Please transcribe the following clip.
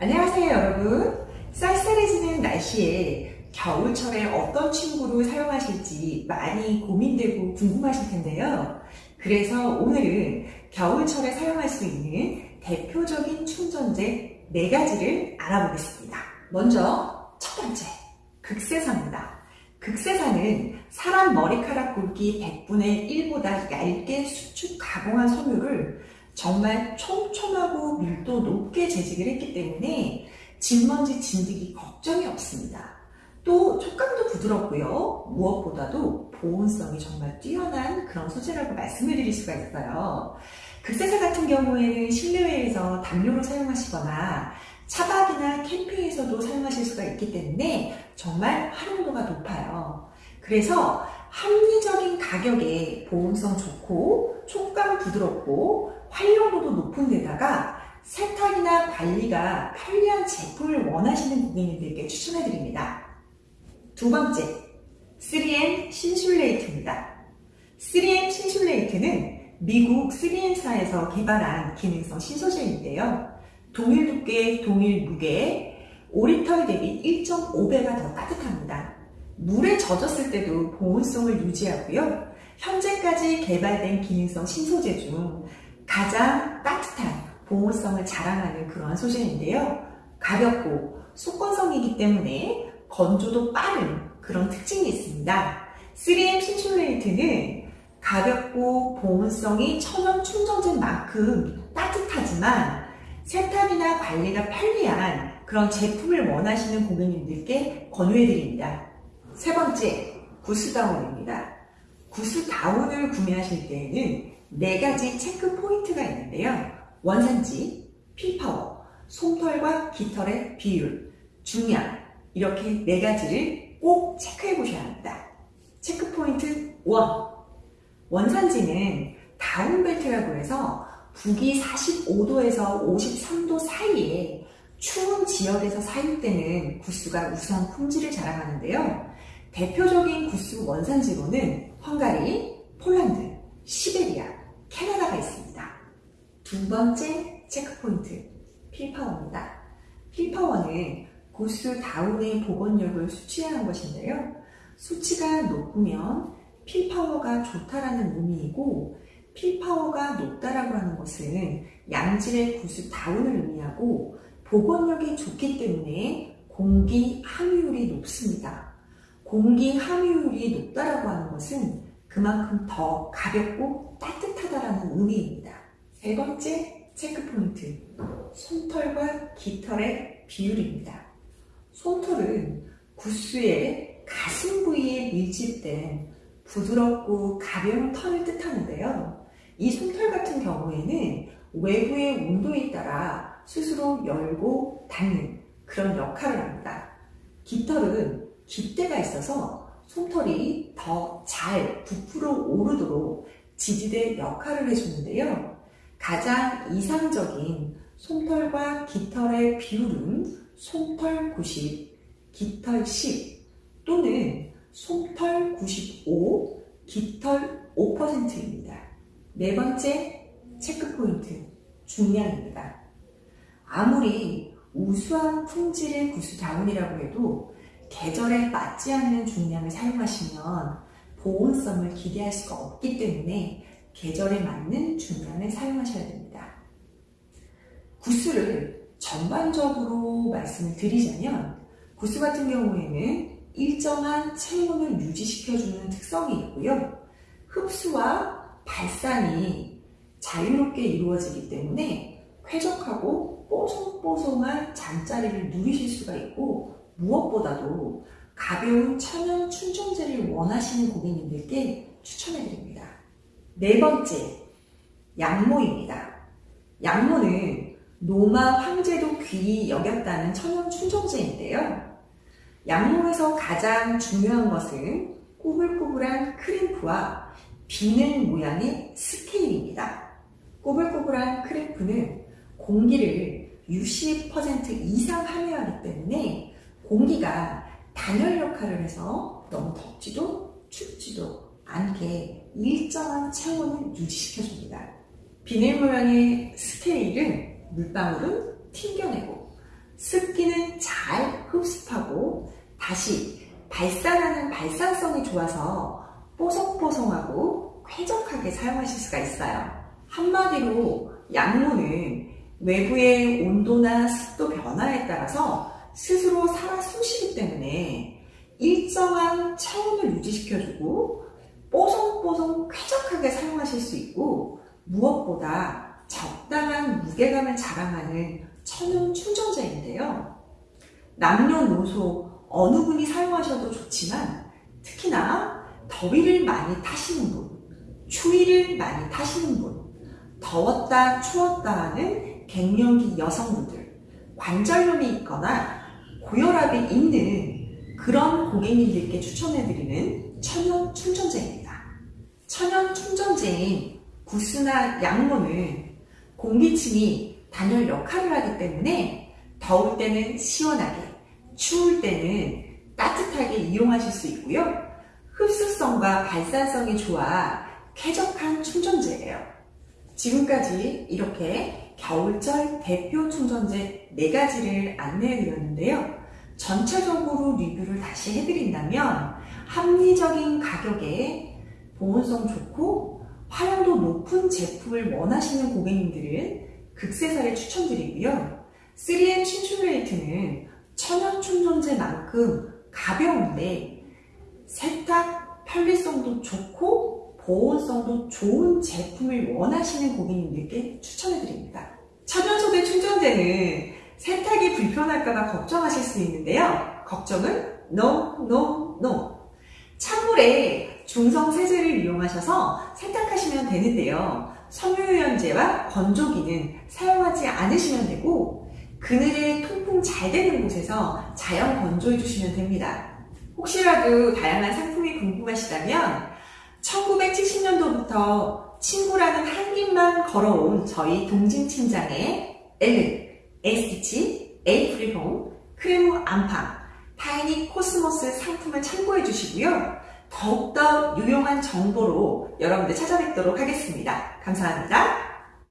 안녕하세요 여러분. 쌀쌀해지는 날씨에 겨울철에 어떤 친구를 사용하실지 많이 고민되고 궁금하실 텐데요. 그래서 오늘은 겨울철에 사용할 수 있는 대표적인 충전재 4가지를 알아보겠습니다. 먼저 첫 번째 극세사입니다. 극세사는 사람 머리카락 굵기 100분의 1보다 얇게 수축 가공한 섬유를 정말 촘촘하고 밀도 높게 재직을 했기 때문에 진먼지 진드기 걱정이 없습니다. 또 촉감도 부드럽고요. 무엇보다도 보온성이 정말 뛰어난 그런 소재라고 말씀을 드릴 수가 있어요. 극세사 같은 경우에는 실내외에서 담요로 사용하시거나 차박이나 캠핑에서도 사용하실 수가 있기 때문에 정말 활용도가 높아요. 그래서 합리적인 가격에 보온성 좋고 촉감 부드럽고 활용도도 높은 데다가 세탁이나 관리가 편리한 제품을 원하시는 고객님들께 추천해드립니다. 두 번째, 3M 신슐레이트입니다. 3M 신슐레이트는 미국 3M사에서 개발한 기능성 신소재인데요. 동일 두께, 동일 무게, 오리털 대비 1.5배가 더 따뜻합니다. 물에 젖었을 때도 보온성을 유지하고요. 현재까지 개발된 기능성 신소재 중 가장 따뜻한 보온성을 자랑하는 그러한 소재인데요. 가볍고 속건성이기 때문에 건조도 빠른 그런 특징이 있습니다. 3M 신슐레이트는 가볍고 보온성이 천연 충전재인 만큼 따뜻하지만 세탁이나 관리가 편리한 그런 제품을 원하시는 고객님들께 권유해드립니다. 세 번째, 구스다운입니다. 구스다운을 구매하실 때에는 네 가지 체크 포인트가 있는데요. 원산지, fill power, 솜털과 깃털의 비율, 중량 이렇게 네 가지를 꼭 체크해 보셔야 합니다. check point 1. 원산지는 down belt라고 해서 북위 45도에서 53도 사이에 추운 지역에서 사육되는 goose가 우수한 품질을 자랑하는데요. 대표적인 goose 원산지로는 헝가리, 폴란드, 시베리아. 두 번째 checkpoint, fill power입니다. fill power는 goose down의 복원력을 수치하는 것인데요. 수치가 높으면 fill power가 좋다라는 의미이고 fill power가 높다라고 하는 것은 양질의 goose down을 의미하고 복원력이 좋기 때문에 공기 함유율이 높습니다. 공기 함유율이 높다라고 하는 것은 그만큼 더 가볍고 따뜻하다라는 의미입니다. 세 번째 체크포인트, 솜털과 깃털의 비율입니다. 솜털은 구스의 가슴 부위에 밀집된 부드럽고 가벼운 털을 뜻하는데요. 이 솜털 같은 경우에는 외부의 온도에 따라 스스로 열고 닫는 그런 역할을 합니다. 깃털은 깃대가 있어서 솜털이 더 잘 부풀어 오르도록 지지대 역할을 해주는데요. 가장 이상적인 솜털과 깃털의 비율은 솜털 90, 깃털 10 또는 솜털 95, 깃털 5%입니다. 네 번째 체크포인트, 중량입니다. 아무리 우수한 품질의 구스다운이라고 해도 계절에 맞지 않는 중량을 사용하시면 보온성을 기대할 수가 없기 때문에 계절에 맞는 중량을 사용하셔야 됩니다. 구스를 전반적으로 말씀을 드리자면 구스 같은 경우에는 일정한 체온을 유지시켜주는 특성이 있고요. 흡수와 발산이 자유롭게 이루어지기 때문에 쾌적하고 뽀송뽀송한 잠자리를 누리실 수가 있고 무엇보다도 가벼운 천연 충전재를 원하시는 고객님들께 추천해드립니다. 네 번째, 양모입니다. 양모는 노마 황제도 귀히 여겼다는 천연 충전재인데요. 양모에서 가장 중요한 것은 꼬불꼬불한 크림프와 비늘 모양의 스케일입니다. 꼬불꼬불한 크림프는 공기를 60% 이상 함유하기 때문에 공기가 단열 역할을 해서 너무 덥지도 춥지도 않게 일정한 체온을 유지시켜줍니다. 비닐 모양의 스케일은 물방울은 튕겨내고 다시 발산하는 발산성이 좋아서 뽀송뽀송하고 쾌적하게 사용하실 수가 있어요. 한마디로 양모는 외부의 온도나 습도 변화에 따라서 스스로 살아 숨쉬기 때문에 일정한 체온을 유지시켜주고 뽀송뽀송 쾌적하게 사용하실 수 있고 무엇보다 적당한 무게감을 자랑하는 천연 충전재인데요. 남녀노소 어느 분이 사용하셔도 좋지만 특히나 더위를 많이 타시는 분, 추위를 많이 타시는 분, 더웠다 추웠다 하는 갱년기 여성분들, 관절염이 있거나 고혈압이 있는 그런 고객님들께 추천해드리는 천연 충전재입니다. 천연 충전재인 구스나 양모는 공기층이 단열 역할을 하기 때문에 더울 때는 시원하게, 추울 때는 따뜻하게 이용하실 수 있고요. 흡수성과 발산성이 좋아 쾌적한 충전재예요. 지금까지 이렇게 겨울철 대표 충전재 4가지를 안내해 드렸는데요. 전체적으로 리뷰를 다시 해드린다면 합리적인 가격에 보온성 좋고 활용도 높은 제품을 원하시는 고객님들은 극세사를 추천드리고요. 3M 친출레이트는 천연 충전재만큼 가벼운데 세탁 편리성도 좋고 보온성도 좋은 제품을 원하시는 고객님들께 추천해드립니다. 천연소재 충전재는 세탁이 불편할까봐 걱정하실 수 있는데요. 걱정은 no, no, no. 찬물에 중성 세제를 이용하셔서 세탁하시면 되는데요. 섬유유연제와 건조기는 사용하지 않으시면 되고 그늘에 통풍 잘 되는 곳에서 자연 건조해 주시면 됩니다. 혹시라도 다양한 상품이 궁금하시다면 1970년도부터 친구라는 한길만 걸어온 저희 동진 팀장의 엘른, 에스티치, 에이프리홈, 크레모 안팡, 타이니 코스모스 상품을 참고해 주시고요. 더욱더 유용한 정보로 여러분들 찾아뵙도록 하겠습니다. 감사합니다.